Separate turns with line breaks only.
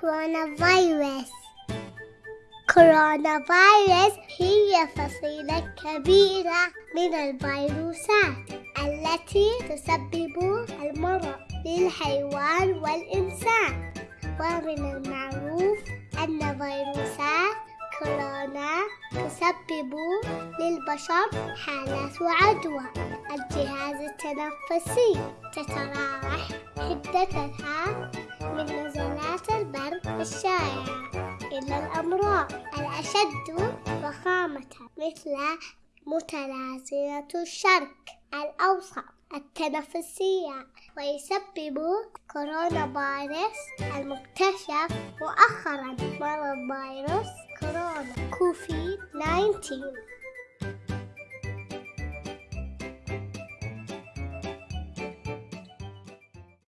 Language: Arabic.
كورونا فيروس كورونا فيروس هي فصيلة كبيرة من الفيروسات التي تسبب المرض للحيوان والإنسان. ومن المعروف أن فيروسات كورونا تسبب للبشر حالات عدوى الجهاز التنفسي تتراوح حدتها الشائعة إلى الأمراض. الأشد ضخامة مثل متلازمة الشرق الأوسط التنفسية ويسبب كورونا فيروس المكتشف مؤخرا مرض فيروس كورونا كوفيد 19